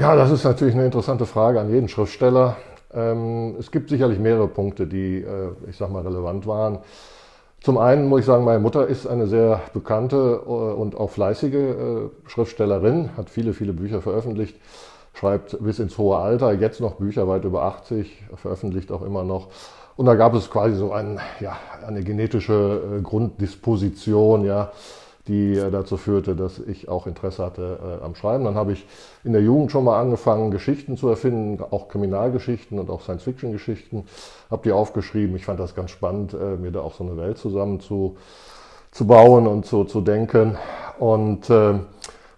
Ja, das ist natürlich eine interessante Frage an jeden Schriftsteller. Ähm, es gibt sicherlich mehrere Punkte, die, äh, ich sag mal, relevant waren. Zum einen muss ich sagen, meine Mutter ist eine sehr bekannte äh, und auch fleißige äh, Schriftstellerin, hat viele, viele Bücher veröffentlicht, schreibt bis ins hohe Alter, jetzt noch Bücher weit über 80, veröffentlicht auch immer noch. Und da gab es quasi so ein, ja, eine genetische Grunddisposition, ja, die äh, dazu führte, dass ich auch Interesse hatte äh, am Schreiben. Dann habe ich in der Jugend schon mal angefangen, Geschichten zu erfinden, auch Kriminalgeschichten und auch Science-Fiction-Geschichten. Habe die aufgeschrieben. Ich fand das ganz spannend, äh, mir da auch so eine Welt zusammen zu, zu bauen und so zu denken. Und äh, äh,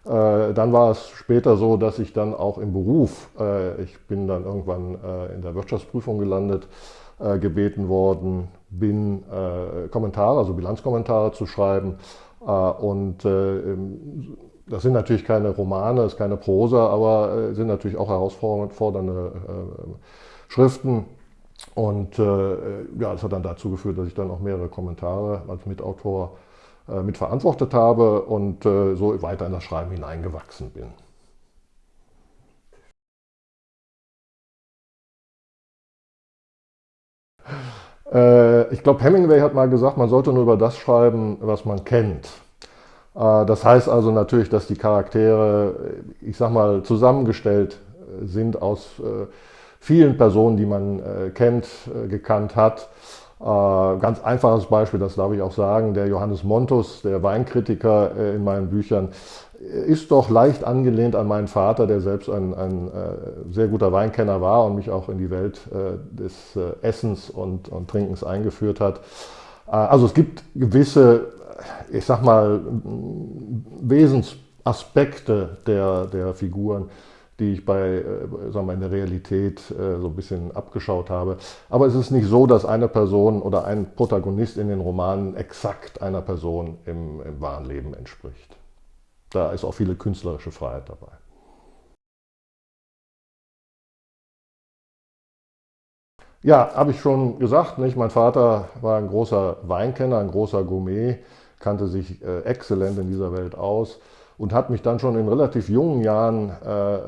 dann war es später so, dass ich dann auch im Beruf, äh, ich bin dann irgendwann in der Wirtschaftsprüfung gelandet, gebeten worden bin, Kommentare, also Bilanzkommentare zu schreiben und äh, das sind natürlich keine Romane, ist keine Prosa, aber äh, sind natürlich auch herausfordernde Schriften. Und ja, das hat dann dazu geführt, dass ich dann auch mehrere Kommentare als Mitautor mitverantwortet habe und so weiter in das Schreiben hineingewachsen bin. Ich glaube, Hemingway hat mal gesagt, man sollte nur über das schreiben, was man kennt. Äh, das heißt also natürlich, dass die Charaktere, ich sag mal, zusammengestellt äh, sind aus äh, vielen Personen, die man kennt, gekannt hat. Ganz einfaches Beispiel, das darf ich auch sagen, der Johannes Montus, der Weinkritiker in meinen Büchern, ist doch leicht angelehnt an meinen Vater, der selbst ein, ein sehr guter Weinkenner war und mich auch in die Welt des Essens und, und Trinkens eingeführt hat. Also es gibt gewisse ich sag mal, Wesensaspekte der, der Figuren, die ich bei, äh, sagen wir, in der Realität äh, so ein bisschen abgeschaut habe. Aber es ist nicht so, dass eine Person oder ein Protagonist in den Romanen exakt einer Person im, im wahren Leben entspricht. Da ist auch viele künstlerische Freiheit dabei. Ja, habe ich schon gesagt, nicht? mein Vater war ein großer Weinkenner, ein großer Gourmet kannte sich äh, exzellent in dieser Welt aus und hat mich dann schon in relativ jungen Jahren äh, äh,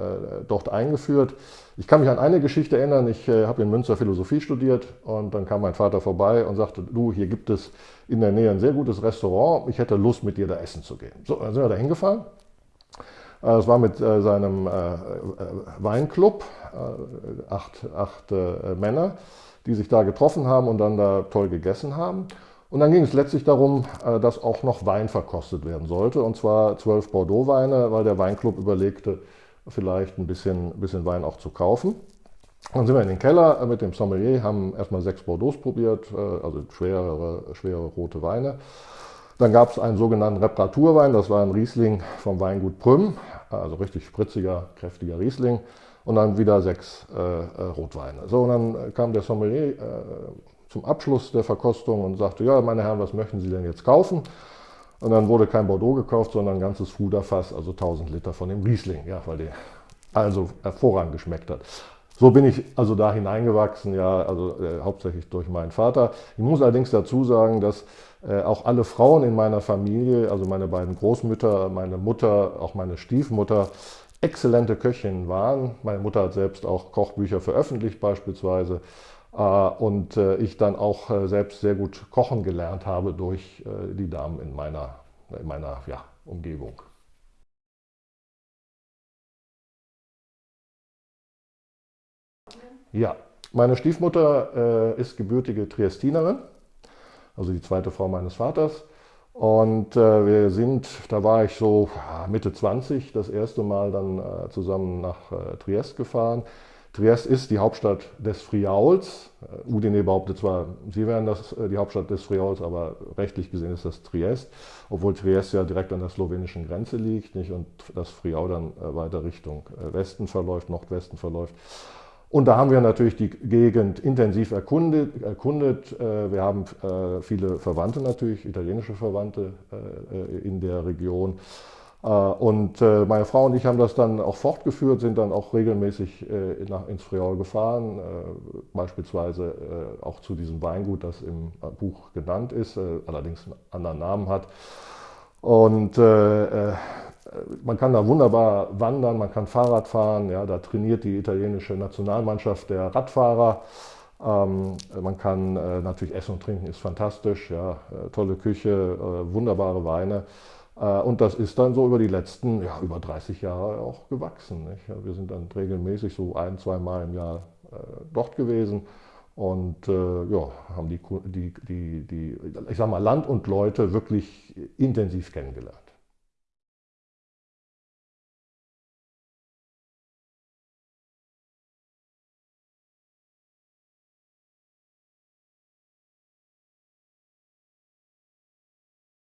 dort eingeführt. Ich kann mich an eine Geschichte erinnern, ich äh, habe in Münster Philosophie studiert und dann kam mein Vater vorbei und sagte, du, hier gibt es in der Nähe ein sehr gutes Restaurant, ich hätte Lust mit dir da essen zu gehen. So, dann sind wir da hingefahren. Äh, es war mit äh, seinem Weinclub, acht, acht Männer, die sich da getroffen haben und dann da toll gegessen haben. Und dann ging es letztlich darum, äh, dass auch noch Wein verkostet werden sollte, und zwar zwölf Bordeaux-Weine, weil der Weinclub überlegte, vielleicht ein bisschen, bisschen Wein auch zu kaufen. Dann sind wir in den Keller äh, mit dem Sommelier, haben erstmal sechs Bordeaux probiert, äh, also schwere, schwere rote Weine. Dann gab es einen sogenannten Reparaturwein, das war ein Riesling vom Weingut Prüm, also richtig spritziger, kräftiger Riesling. Und dann wieder sechs äh, Rotweine. So, und dann kam der Sommelier äh, zum Abschluss der Verkostung und sagte, ja, meine Herren, was möchten Sie denn jetzt kaufen? Und dann wurde kein Bordeaux gekauft, sondern ein ganzes Fuderfass, also 1000 Liter von dem Riesling, ja, weil der also hervorragend geschmeckt hat. So bin ich also da hineingewachsen, ja, also äh, hauptsächlich durch meinen Vater. Ich muss allerdings dazu sagen, dass äh, auch alle Frauen in meiner Familie, also meine beiden Großmütter, meine Mutter, auch meine Stiefmutter, exzellente Köchinnen waren. Meine Mutter hat selbst auch Kochbücher veröffentlicht beispielsweise. Äh, und äh, ich dann auch äh, selbst sehr gut kochen gelernt habe durch die Damen in meiner, in meiner ja, Umgebung. Ja, meine Stiefmutter ist gebürtige Triestinerin, also die zweite Frau meines Vaters. Und äh, wir sind, da war ich so Mitte 20, das erste Mal dann äh, zusammen nach äh, Triest gefahren. Triest ist die Hauptstadt des Friauls. Äh, Udine behauptet zwar, sie wären das, äh, die Hauptstadt des Friauls, aber rechtlich gesehen ist das Triest, obwohl Triest ja direkt an der slowenischen Grenze liegt nicht? und das Friaul dann äh, weiter Richtung Westen verläuft, Nordwesten verläuft. Und da haben wir natürlich die Gegend intensiv erkundet. erkundet. Wir haben viele Verwandte natürlich, italienische Verwandte in der Region. Äh, und äh, meine Frau und ich haben das dann auch fortgeführt, sind dann auch regelmäßig äh, ins Friaul gefahren, beispielsweise auch zu diesem Weingut, das im Buch genannt ist, allerdings einen anderen Namen hat. Und man kann da wunderbar wandern, man kann Fahrrad fahren, ja, da trainiert die italienische Nationalmannschaft der Radfahrer. Ähm, man kann äh, natürlich essen und trinken, ist fantastisch, ja, äh, tolle Küche, äh, wunderbare Weine. Äh, und das ist dann so über die letzten, ja, über 30 Jahre auch gewachsen. Nicht? Wir sind dann regelmäßig so ein, zwei Mal im Jahr äh, dort gewesen und äh, ja, haben die, die, die, die, ich sag mal, Land und Leute wirklich intensiv kennengelernt.